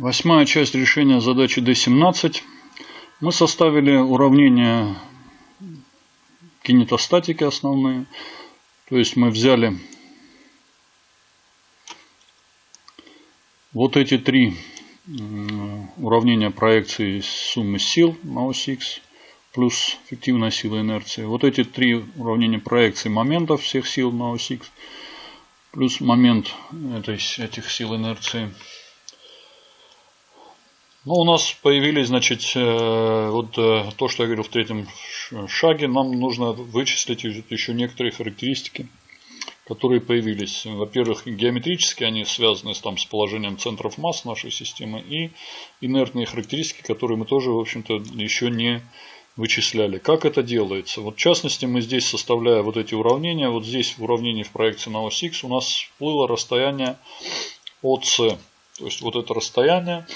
Восьмая часть решения задачи D17. Мы составили уравнения кинетостатики основные. То есть мы взяли вот эти три уравнения проекции суммы сил на ось X плюс фиктивная сила инерции. Вот эти три уравнения проекции моментов всех сил на ось X плюс момент этой, этих сил инерции ну, у нас появились, значит, э, вот э, то, что я говорил в третьем шаге. Нам нужно вычислить еще некоторые характеристики, которые появились. Во-первых, геометрически они связаны там, с положением центров масс нашей системы. И инертные характеристики, которые мы тоже, в общем-то, еще не вычисляли. Как это делается? Вот в частности, мы здесь, составляя вот эти уравнения, вот здесь в уравнении в проекции на ось X у нас всплыло расстояние ОС. То есть вот это расстояние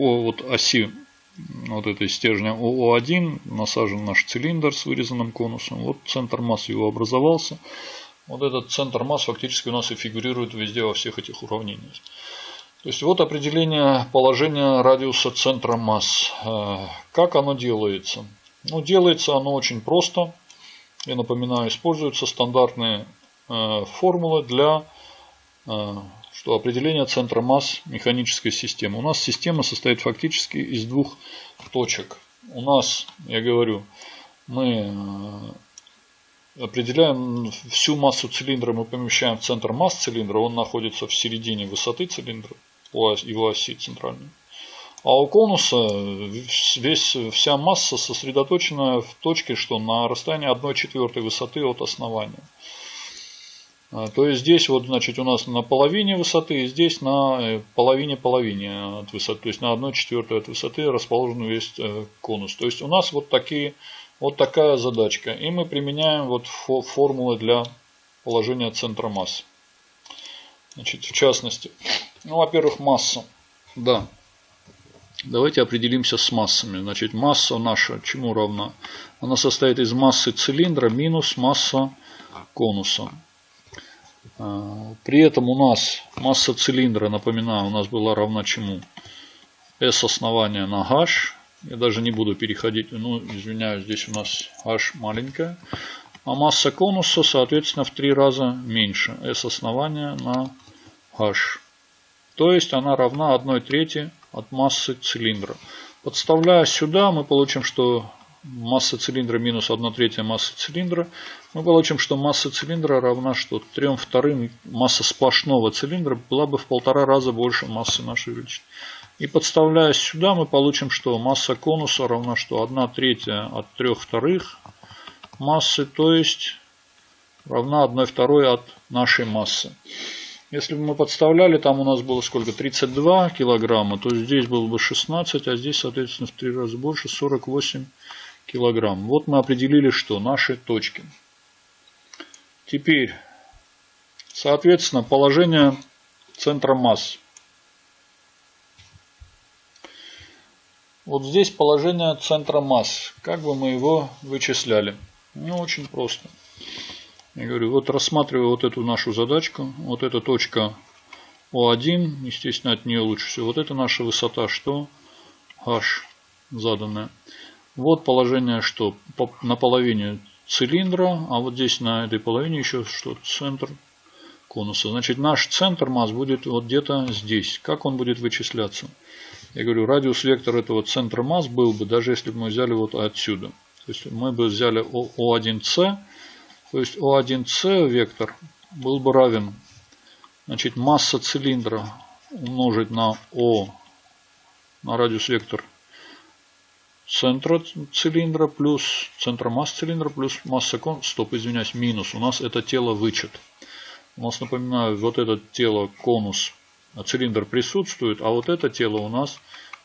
по вот оси вот этой стержня ОО1 насажен наш цилиндр с вырезанным конусом. Вот центр массы его образовался. Вот этот центр масс фактически у нас и фигурирует везде во всех этих уравнениях. То есть вот определение положения радиуса центра масс. Э, как оно делается? Ну, делается оно очень просто. Я напоминаю, используются стандартные э, формулы для э, что определение центра масс механической системы. У нас система состоит фактически из двух точек. У нас, я говорю, мы э, определяем всю массу цилиндра, мы помещаем в центр масс цилиндра, он находится в середине высоты цилиндра, его оси центральной. А у конуса весь, вся масса сосредоточена в точке, что на расстоянии 1 четвертой высоты от основания. А, то есть здесь вот, значит, у нас на половине высоты, и здесь на половине-половине э, от высоты, то есть на 1 четвертой от высоты расположен весь э, конус. То есть у нас вот такие, вот такая задачка. И мы применяем вот формулы для положения центра масс. Значит, в частности, ну, во-первых, масса. Да. Давайте определимся с массами. Значит, масса наша чему равна? Она состоит из массы цилиндра минус масса конуса. А, при этом у нас масса цилиндра, напоминаю, у нас была равна чему? S основания на H. Я даже не буду переходить, ну, извиняюсь, здесь у нас H маленькая. А масса конуса, соответственно, в три раза меньше. S основания на H. То есть она равна 1 трети от массы цилиндра. Подставляя сюда, мы получим, что масса цилиндра минус 1 третья массы цилиндра, мы получим, что масса цилиндра равна что? 3 вторым масса сплошного цилиндра была бы в полтора раза больше массы нашей величины. И подставляя сюда, мы получим, что масса конуса равна что? 1 третья от 3 вторых массы, то есть равна 1 второй от нашей массы. Если бы мы подставляли, там у нас было сколько? 32 килограмма, то здесь было бы 16, а здесь, соответственно, в 3 раза больше, 48 килограмм. Вот мы определили, что наши точки. Теперь, соответственно, положение центра масс. Вот здесь положение центра масс. Как бы мы его вычисляли? Ну, очень просто. Я говорю, вот рассматриваю вот эту нашу задачку. Вот эта точка О1, естественно, от нее лучше всего. Вот это наша высота, что H заданная. Вот положение, что на половине цилиндра, а вот здесь на этой половине еще что центр конуса. Значит, наш центр масс будет вот где-то здесь. Как он будет вычисляться? Я говорю, радиус вектор этого центра масс был бы, даже если бы мы взяли вот отсюда. То есть мы бы взяли О1С, то есть О1С вектор был бы равен, значит, масса цилиндра умножить на О, на радиус вектор центра цилиндра плюс центра масс цилиндра плюс масса кон... Стоп, извиняюсь, минус. У нас это тело вычет. У нас, напоминаю, вот это тело конус, а цилиндр присутствует, а вот это тело у нас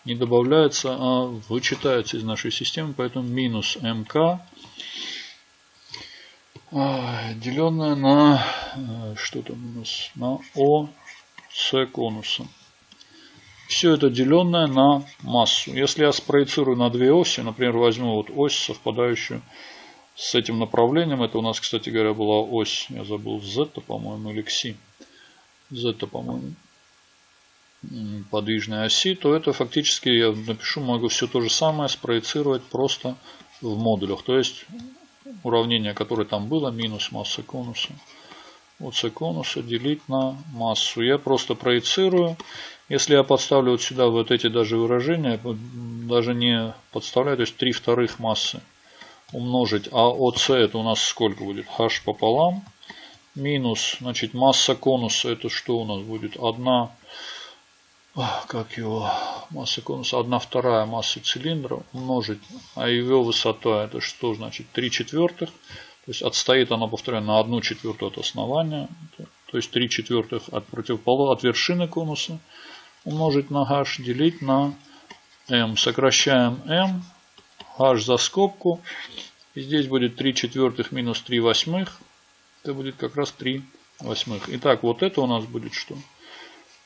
не добавляется, а вычитается из нашей системы. Поэтому минус МК а, деленное на э, что там у нас на О с конуса. Все это деленное на массу. Если я спроецирую на две оси, например, возьму вот ось, совпадающую с этим направлением. Это у нас, кстати говоря, была ось, я забыл, Z, по-моему, или X. z, по-моему, подвижной оси, то это фактически я напишу, могу все то же самое спроецировать просто в модулях. То есть уравнение, которое там было, минус масса конуса ОС конуса делить на массу. Я просто проецирую. Если я подставлю вот сюда вот эти даже выражения, даже не подставляю, то есть 3 вторых массы умножить, а ОС это у нас сколько будет? h пополам минус, значит, масса конуса, это что у нас будет? 1 как его, масса конуса, 1 вторая массы цилиндра умножить, а его высота это что значит 3 четвертых, то есть отстоит она, повторяю, на 1 четвертую от основания, то есть 3 четвертых от противоположного, от вершины конуса умножить на h, делить на m. Сокращаем m, h за скобку, и здесь будет 3 четвертых минус 3 восьмых, это будет как раз 3 восьмых. Итак, вот это у нас будет что?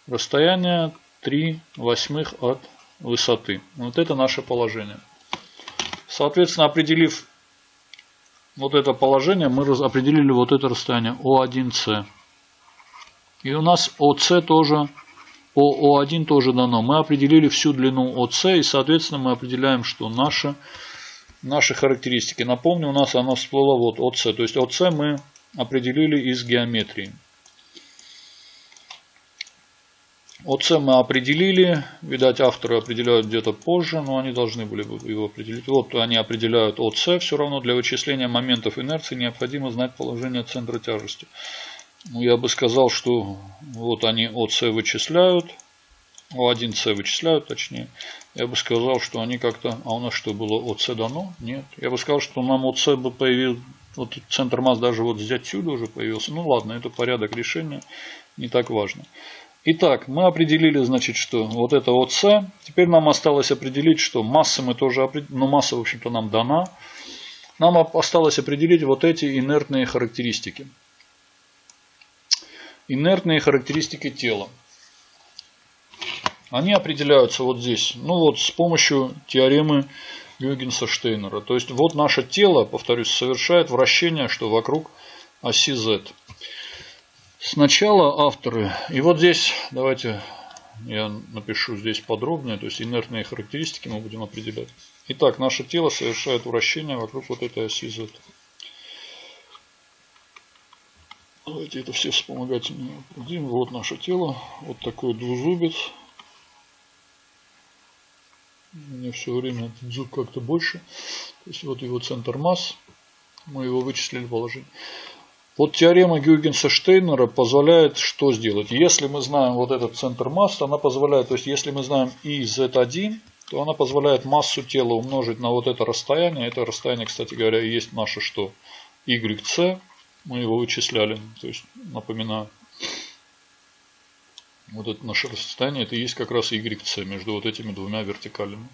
Расстояние 3 восьмых от высоты. Вот это наше положение. Соответственно, определив вот это положение, мы определили вот это расстояние О1С. И у нас ОС тоже, по О1 тоже дано. Мы определили всю длину ОС и, соответственно, мы определяем, что наши, наши характеристики. Напомню, у нас оно всплыло вот ОС. То есть ОС мы определили из геометрии. ОЦ мы определили, видать авторы определяют где-то позже, но они должны были бы его определить. Вот они определяют ОЦ, все равно для вычисления моментов инерции необходимо знать положение центра тяжести. Ну, я бы сказал, что вот они ОЦ вычисляют, О1С вычисляют точнее. Я бы сказал, что они как-то, а у нас что было ОЦ дано? Нет. Я бы сказал, что нам ОЦ бы появился, вот центр масс даже вот здесь отсюда уже появился. Ну ладно, это порядок решения, не так важно. Итак, мы определили, значит, что вот это вот С. Теперь нам осталось определить, что массы мы тоже определили, но масса, в общем-то, нам дана. Нам осталось определить вот эти инертные характеристики. Инертные характеристики тела. Они определяются вот здесь. Ну вот с помощью теоремы Гюйгенса-Штейнера. То есть вот наше тело, повторюсь, совершает вращение, что вокруг оси Z. Сначала авторы, и вот здесь давайте я напишу здесь подробнее, то есть инертные характеристики мы будем определять. Итак, наше тело совершает вращение вокруг вот этой оси Z. Давайте это все вспомогательные определим. Вот наше тело, вот такой двузубец. Меня все время этот зуб как-то больше. То есть вот его центр масс. Мы его вычислили положение. Вот теорема Гюйгенса-Штейнера позволяет что сделать? Если мы знаем вот этот центр массы, она позволяет, то есть если мы знаем и z1, то она позволяет массу тела умножить на вот это расстояние. Это расстояние, кстати говоря, есть наше что? YC. Мы его вычисляли. То есть, напоминаю, вот это наше расстояние, это и есть как раз YC между вот этими двумя вертикалями.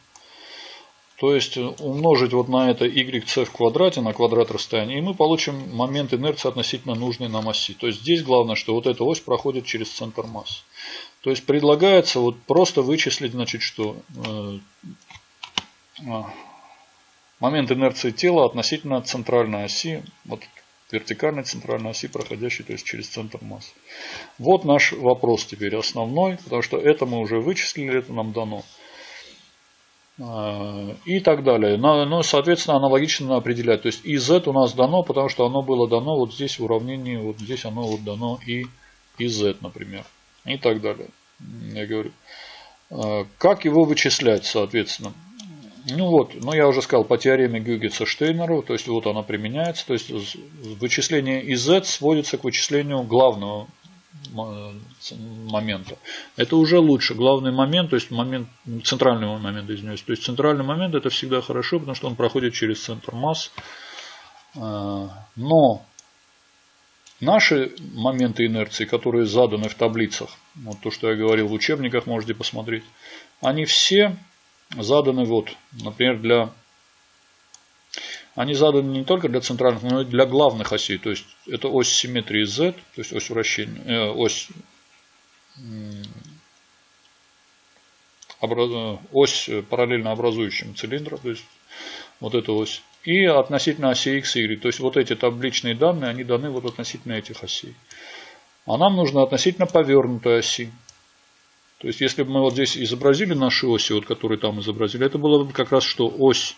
То есть умножить вот на это yc в квадрате, на квадрат расстояния, и мы получим момент инерции относительно нужной нам оси. То есть здесь главное, что вот эта ось проходит через центр массы. То есть предлагается вот просто вычислить, значит, что э, а, момент инерции тела относительно центральной оси, вот вертикальной центральной оси, проходящей то есть через центр массы. Вот наш вопрос теперь основной, потому что это мы уже вычислили, это нам дано. А, и так далее. Ну, соответственно, аналогично определять. То есть и z у нас дано, потому что оно было дано вот здесь в уравнении, вот здесь оно вот дано и, и z, например. И так далее. Я говорю. А, как его вычислять, соответственно? Ну вот, ну я уже сказал по теореме Гюгетса-Штейнеру, то есть вот она применяется, то есть вычисление из z сводится к вычислению главного момента. Это уже лучше. Главный момент, то есть момент, центральный момент, извиняюсь. То есть центральный момент это всегда хорошо, потому что он проходит через центр масс. А, но наши моменты инерции, которые заданы в таблицах, вот то, что я говорил в учебниках, можете посмотреть, они все заданы вот, например, для они заданы не только для центральных, но и для главных осей. То есть это ось симметрии Z, то есть ось вращения, э, ось, образ, ось параллельно образующим цилиндра, то есть вот эта ось. И относительно оси X и Y. То есть вот эти табличные данные, они даны вот относительно этих осей. А нам нужно относительно повернутой оси. То есть, если бы мы вот здесь изобразили наши оси, вот которые там изобразили, это было бы как раз что ось,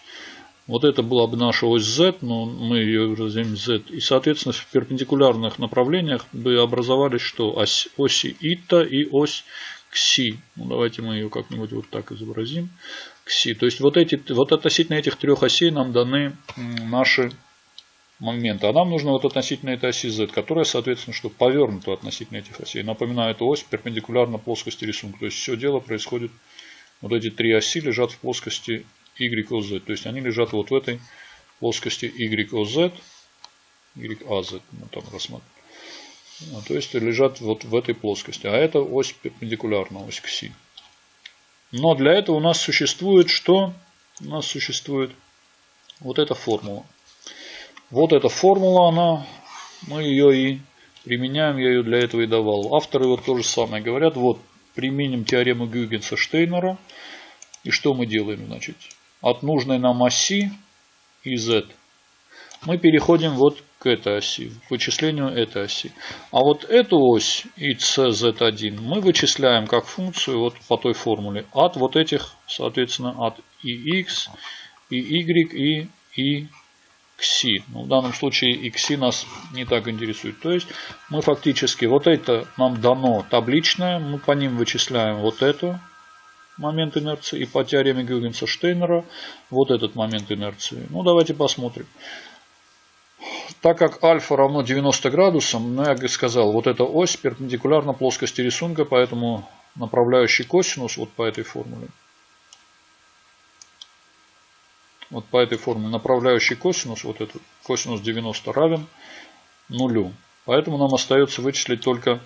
вот это была бы наша ось Z, но мы ее выразим Z. И, соответственно, в перпендикулярных направлениях бы образовались что? Ось, оси ита и ось кси. Ну, давайте мы ее как-нибудь вот так изобразим. Кси. То есть, вот, эти, вот относительно этих трех осей нам даны наши момента. А нам нужно вот относительно этой оси z, которая, соответственно, что повернута относительно этих осей. Напоминаю, эта ось перпендикулярна плоскости рисунка. То есть все дело происходит, вот эти три оси лежат в плоскости YOZ. То есть они лежат вот в этой плоскости YOZ, YAZ, там рассмотрим. А, то есть лежат вот в этой плоскости. А это ось перпендикулярна, ось к оси. Но для этого у нас существует что? У нас существует вот эта формула. Вот эта формула, она, мы ее и применяем, я ее для этого и давал. Авторы вот то же самое говорят, вот применим теорему Гюгенса-Штейнера. И что мы делаем, значит? От нужной нам оси и z мы переходим вот к этой оси, к вычислению этой оси. А вот эту ось ICZ1 мы вычисляем как функцию вот по той формуле от вот этих, соответственно, от и x, и y, и и кси. Ну, в данном случае и кси нас не так интересует. То есть мы фактически, вот это нам дано табличное, мы по ним вычисляем вот эту момент инерции и по теореме Гюгенса-Штейнера вот этот момент инерции. Ну давайте посмотрим. Так как альфа равно 90 градусам, ну я сказал, вот эта ось перпендикулярна плоскости рисунка, поэтому направляющий косинус вот по этой формуле вот по этой формуле направляющий косинус, вот этот косинус 90 равен нулю. Поэтому нам остается вычислить только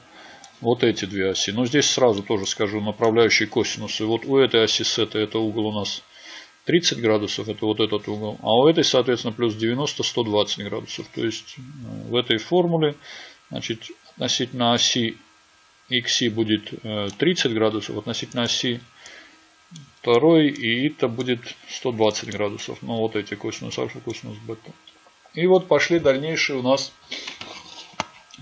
вот эти две оси. Но здесь сразу тоже скажу направляющий косинус. И вот у этой оси с этой, это угол у нас 30 градусов, это вот этот угол. А у этой, соответственно, плюс 90, 120 градусов. То есть э, в этой формуле, значит, относительно оси xi будет 30 э, градусов, относительно оси второй, и это будет 120 градусов. Ну, вот эти косинус альфа, косинус бета. И вот пошли дальнейшие у нас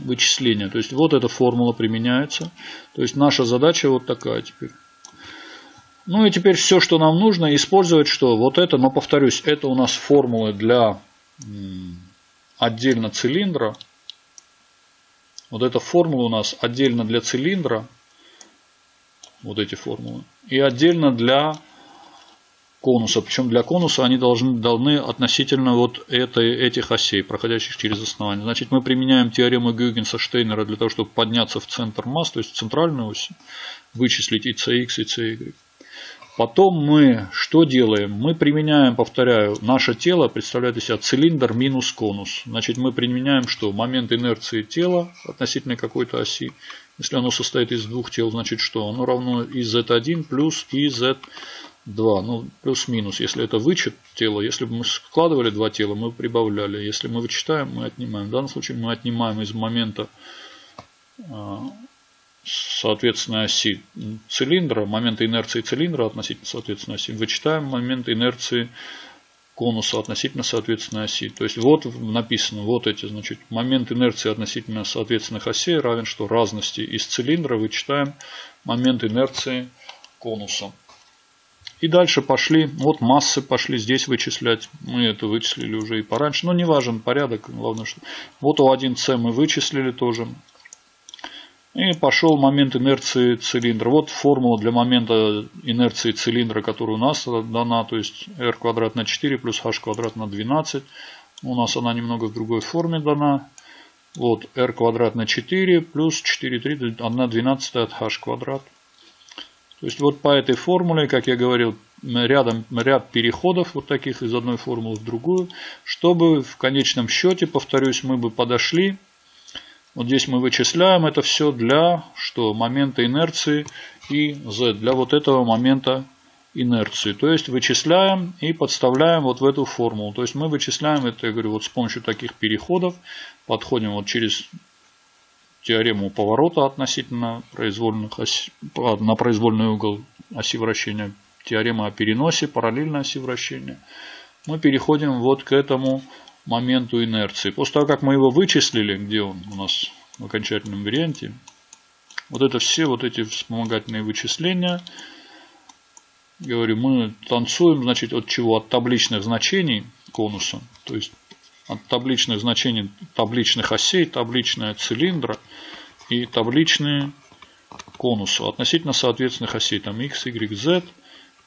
вычисления. То есть, вот эта формула применяется. То есть, наша задача вот такая теперь. Ну и теперь все, что нам нужно, использовать что? Вот это, но повторюсь, это у нас формулы для отдельно цилиндра. Вот эта формула у нас отдельно для цилиндра вот эти формулы. И отдельно для конуса. Причем для конуса они должны, должны относительно вот этой, этих осей, проходящих через основание. Значит, мы применяем теорему Гюгенса-Штейнера для того, чтобы подняться в центр масс, то есть в центральную ось, вычислить и cx, и cy. Потом мы что делаем? Мы применяем, повторяю, наше тело представляет из себя цилиндр минус конус. Значит, мы применяем что? Момент инерции тела относительно какой-то оси. Если оно состоит из двух тел, значит что? Оно равно и z1 плюс и z2. Ну, плюс-минус. Если это вычет тела, если бы мы складывали два тела, мы прибавляли. Если мы вычитаем, мы отнимаем. В данном случае мы отнимаем из момента а, соответственно оси цилиндра, момента инерции цилиндра относительно соответственно оси, вычитаем момент инерции конуса относительно соответственной оси. То есть вот написано, вот эти, значит, момент инерции относительно соответственных осей равен что разности из цилиндра вычитаем момент инерции конуса. И дальше пошли, вот массы пошли здесь вычислять. Мы это вычислили уже и пораньше, но не важен порядок, главное что. Вот у 1С мы вычислили тоже. И пошел момент инерции цилиндра. Вот формула для момента инерции цилиндра, которая у нас дана. То есть r квадрат на 4 плюс h квадрат на 12. У нас она немного в другой форме дана. Вот r квадрат на 4 плюс 4, 3, 1 12 от h квадрат. То есть вот по этой формуле, как я говорил, рядом, ряд переходов вот таких из одной формулы в другую, чтобы в конечном счете, повторюсь, мы бы подошли вот здесь мы вычисляем это все для что? Момента инерции и z. Для вот этого момента инерции. То есть вычисляем и подставляем вот в эту формулу. То есть мы вычисляем это, я говорю, вот с помощью таких переходов. Подходим вот через теорему поворота относительно произвольных оси, на произвольный угол оси вращения. Теорема о переносе параллельно оси вращения. Мы переходим вот к этому моменту инерции. После того, как мы его вычислили, где он у нас в окончательном варианте. Вот это все вот эти вспомогательные вычисления. Говорю, мы танцуем, значит, от чего? От табличных значений конуса. То есть от табличных значений табличных осей, табличная цилиндра и табличные конусу относительно соответственных осей. Там x, y, z,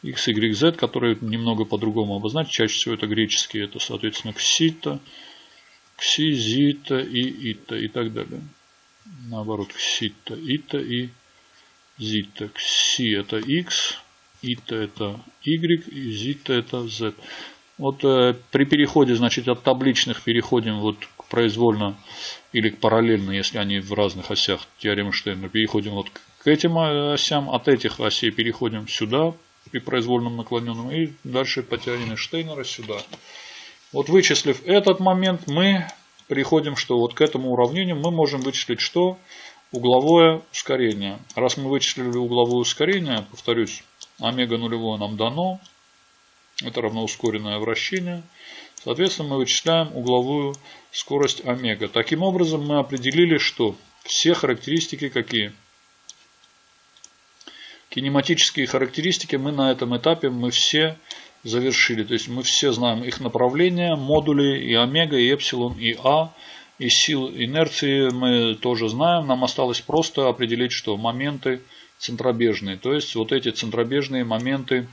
x, y, z, которые немного по-другому обозначить. Чаще всего это греческие, это соответственно ксита, кси, зита и ита и так далее. Наоборот, ксита, ита и зита. Кси это x, ита это y и зита это z. Вот э, при переходе, значит, от табличных переходим вот к произвольно или к параллельно, если они в разных осях теоремы Штейна. Переходим вот к этим э, осям, от этих осей переходим сюда при произвольном наклоненном и дальше по теореме Штейнера сюда. Вот вычислив этот момент, мы приходим, что вот к этому уравнению мы можем вычислить что? Угловое ускорение. Раз мы вычислили угловое ускорение, повторюсь, омега нулевое нам дано, это равно ускоренное вращение. Соответственно, мы вычисляем угловую скорость омега. Таким образом, мы определили, что все характеристики какие? Кинематические характеристики мы на этом этапе мы все завершили. То есть мы все знаем их направления, модули и омега, и эпсилон, и а. И сил инерции мы тоже знаем. Нам осталось просто определить, что моменты центробежные. То есть вот эти центробежные моменты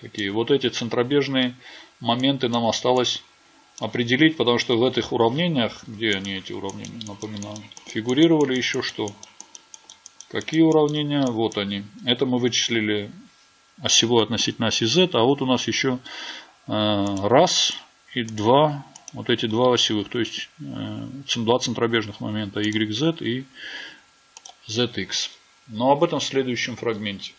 Какие? Вот эти центробежные моменты нам осталось определить, потому что в этих уравнениях, где они эти уравнения, напоминаю, фигурировали еще что? Какие уравнения? Вот они. Это мы вычислили осевой относительно оси z, а вот у нас еще э, раз и два, вот эти два осевых, то есть э, два центробежных момента YZ и ZX. Но об этом в следующем фрагменте.